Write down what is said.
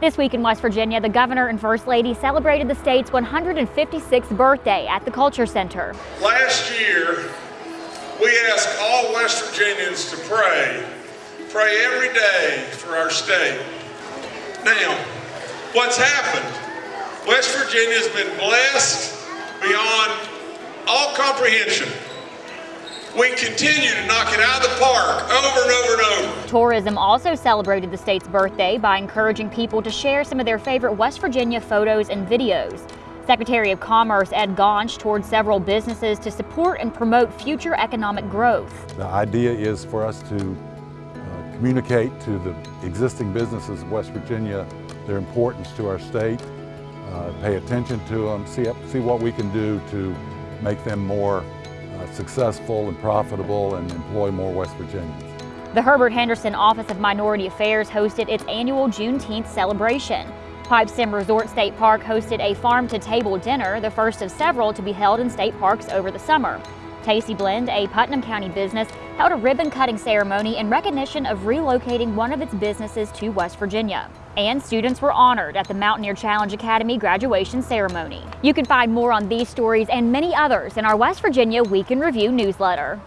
This week in West Virginia, the governor and first lady celebrated the state's 156th birthday at the Culture Center. Last year, we asked all West Virginians to pray, pray every day for our state. Now, what's happened? West Virginia has been blessed beyond all comprehension. We continue to knock it out of the park over and over and over. Tourism also celebrated the state's birthday by encouraging people to share some of their favorite West Virginia photos and videos. Secretary of Commerce Ed Gaunch toured several businesses to support and promote future economic growth. The idea is for us to uh, communicate to the existing businesses of West Virginia their importance to our state, uh, pay attention to them, see, see what we can do to make them more uh, successful and profitable and employ more West Virginians. The Herbert Henderson Office of Minority Affairs hosted its annual Juneteenth celebration. Pipestem Resort State Park hosted a farm-to-table dinner, the first of several to be held in state parks over the summer. Tasty Blend, a Putnam County business, held a ribbon-cutting ceremony in recognition of relocating one of its businesses to West Virginia. And students were honored at the Mountaineer Challenge Academy graduation ceremony. You can find more on these stories and many others in our West Virginia Week in Review newsletter.